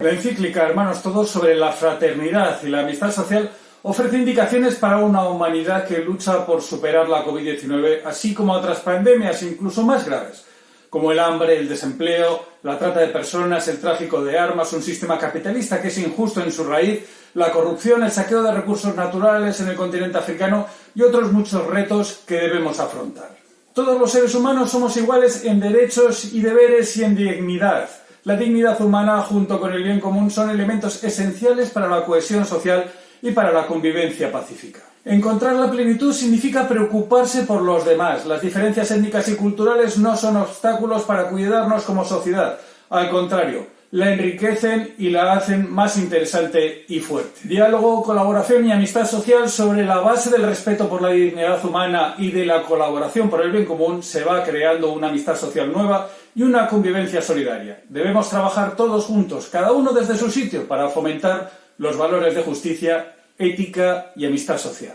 La encíclica Hermanos Todos sobre la fraternidad y la amistad social ofrece indicaciones para una humanidad que lucha por superar la COVID-19, así como otras pandemias incluso más graves, como el hambre, el desempleo, la trata de personas, el tráfico de armas, un sistema capitalista que es injusto en su raíz, la corrupción, el saqueo de recursos naturales en el continente africano y otros muchos retos que debemos afrontar. Todos los seres humanos somos iguales en derechos y deberes y en dignidad. La dignidad humana junto con el bien común son elementos esenciales para la cohesión social y para la convivencia pacífica. Encontrar la plenitud significa preocuparse por los demás. Las diferencias étnicas y culturales no son obstáculos para cuidarnos como sociedad. Al contrario, la enriquecen y la hacen más interesante y fuerte. Diálogo, colaboración y amistad social sobre la base del respeto por la dignidad humana y de la colaboración por el bien común se va creando una amistad social nueva y una convivencia solidaria. Debemos trabajar todos juntos, cada uno desde su sitio, para fomentar los valores de justicia, ética y amistad social.